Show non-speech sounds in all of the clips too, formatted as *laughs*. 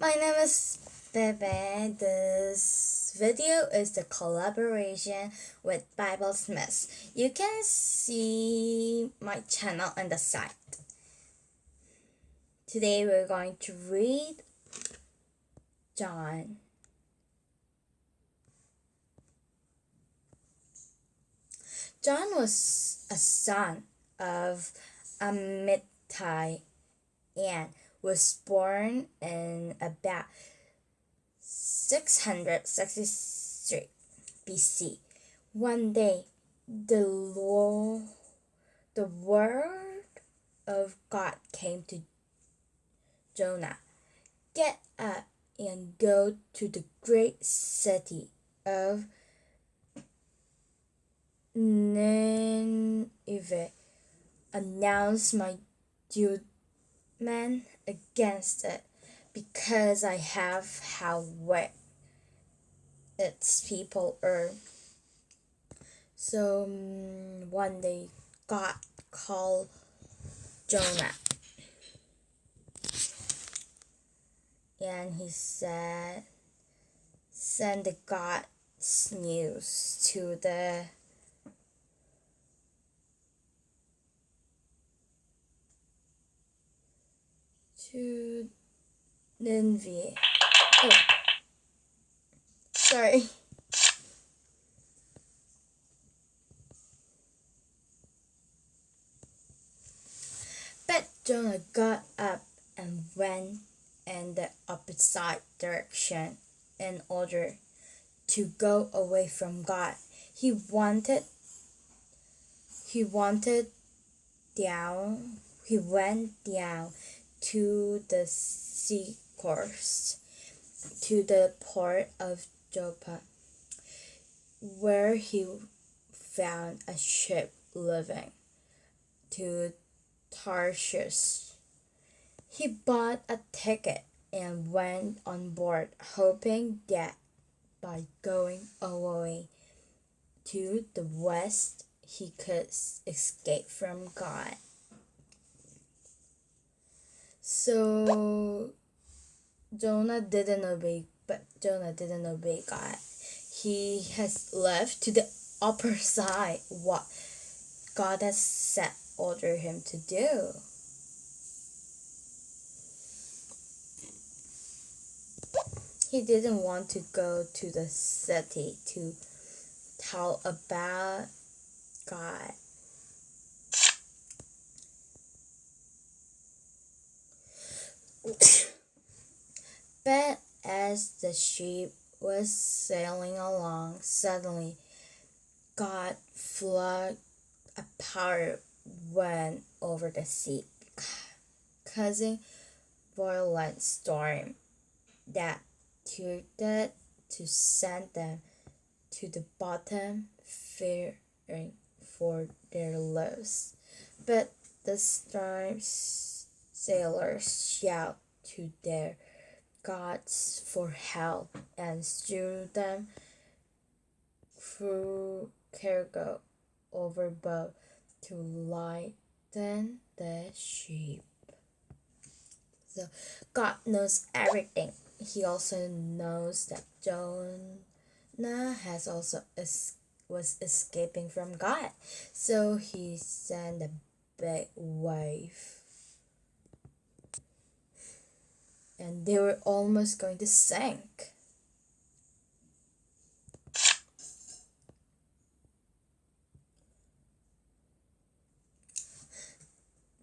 My name is Bebe. This video is the collaboration with Bible Smith. You can see my channel on the side. Today we're going to read Jonah. Jonah was a son of Amittai and was born in about 663 BC. One day, the Lord, the word of God came to Jonah. Get up and go to the great city of Nineveh. Announce my judgment against it because I have how wet its people are. So um, one day God called Jonah and he said, Send the God's news to the to Nineveh. Oh. Sorry. But Jonah got up and went in the opposite direction in order to go away from God. He wanted he wanted down he went down to the seacoast to the port of Joppa where he found a ship leaving to Tarshish he bought a ticket and went on board, hoping that by going away to the west he could escape from God. So Jonah didn't obey, but Jonah didn't obey God. He has left to the upper side what God has set order him to do. he didn't want to go to the city to tell about God. But as the ship was sailing along, suddenly God flood a power went over the sea, causing violent storm that that to send them to the bottom, fearing for their lives. But the storm sailors shout to their gods for help and threw them through cargo overboard to lighten the ship. So God knows everything he also knows that Jonah has also es- was escaping from God. So he sent a big wave. And they were almost going to sink.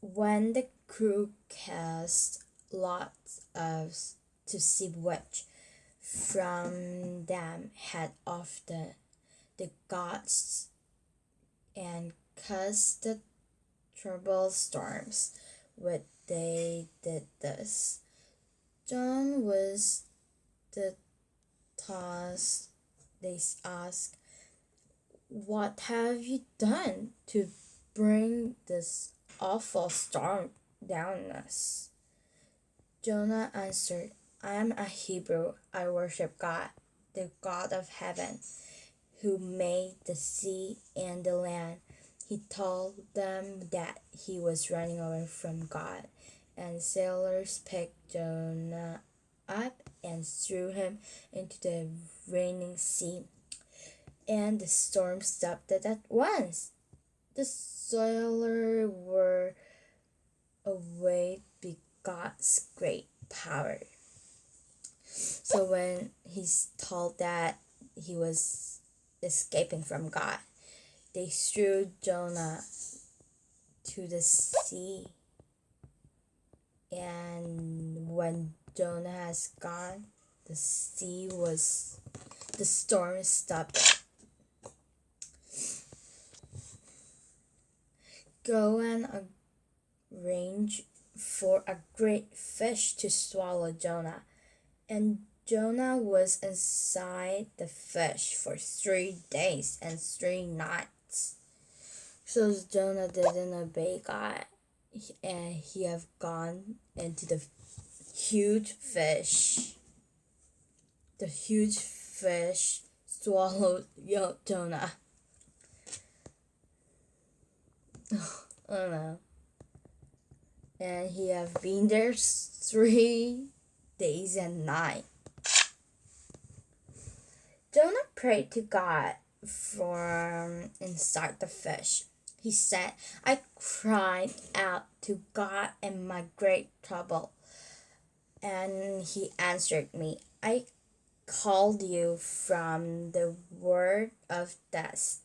When the crew cast lots of to see which from them had of the, the gods and caused the troubled storms. What they did this. John was the task they asked, What have you done to bring this awful storm down on us? Jonah answered, I am a Hebrew. I worship God, the God of heaven, who made the sea and the land. He told them that he was running away from God, and sailors picked Jonah up and threw him into the raining sea. And the storm stopped at once. The sailors were away by God's great power. So when he's told that he was escaping from God, they threw Jonah to the sea. And when Jonah has gone, the sea was, the storm stopped. Go and arrange for a great fish to swallow Jonah. And Jonah was inside the fish for three days and three nights. So Jonah didn't obey God, and he have gone into the huge fish. The huge fish swallowed Jonah. oh no. And he have been there three days and night. Jonah prayed to God from inside the fish. He said, I cried out to God in my great trouble, and he answered me. I called you from the word of death,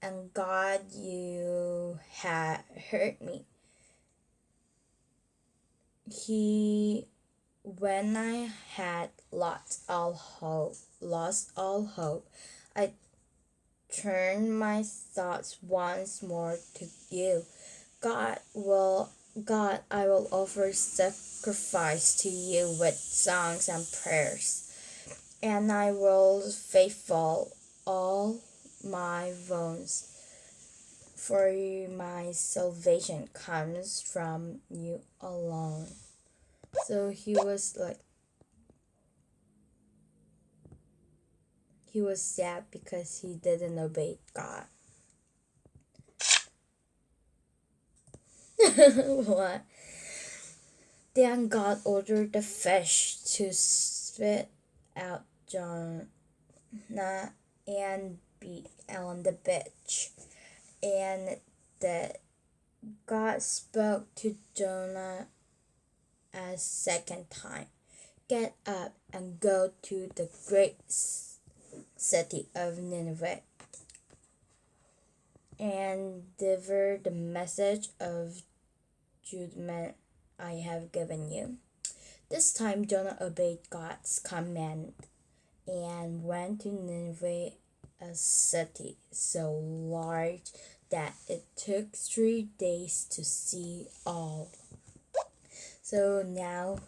and God, you had heard me. He when I had lost all hope, lost all hope, I turned my thoughts once more to you. God will God, I will offer sacrifice to you with songs and prayers, and I will faithful all my bones, for my salvation comes from you alone. So he was like, he was sad because he didn't obey God. *laughs* what? Then God ordered the fish to spit out Jonah and be on the beach. And that God spoke to Jonah a second time. Get up and go to the great city of Nineveh and deliver the message of judgment I have given you. This time Jonah obeyed God's command and went to Nineveh, a city so large that it took three days to see all. So now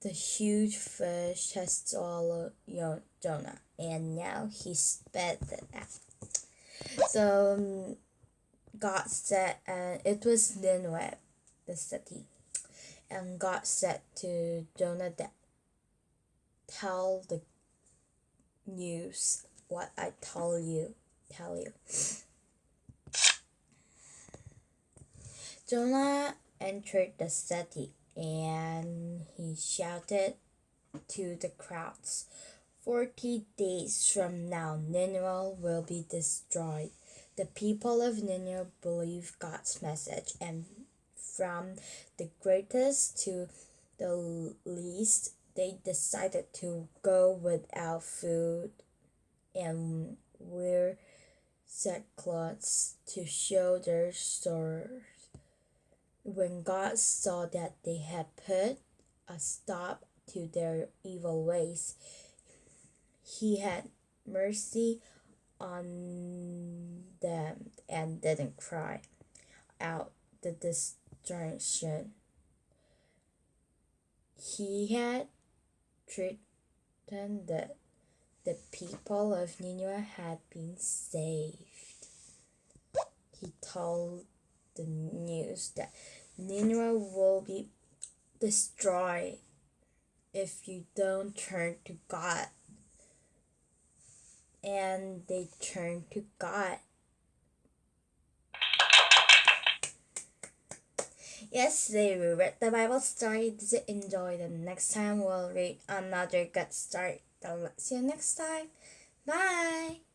the huge fish has swallowed Jonah, and now he spit it out. So God said, and it was Nineveh, the city, and God said to Jonah that tell the news what I tell you, tell you. Jonah entered the city and he shouted to the crowds, Forty days from now, Nineveh will be destroyed. The people of Nineveh believed God's message, and from the greatest to the least, they decided to go without food and wear sackcloths to show their sorrow. When God saw that they had put a stop to their evil ways, he had mercy on them and didn't cry out the destruction. He had threatened that the people of Nineveh had been saved. He told the news that Nineveh will be destroyed if you don't turn to God. And they turn to God. Yesterday we read the Bible story. Did you enjoy the next time we'll read another good story? Let's see you next time. Bye.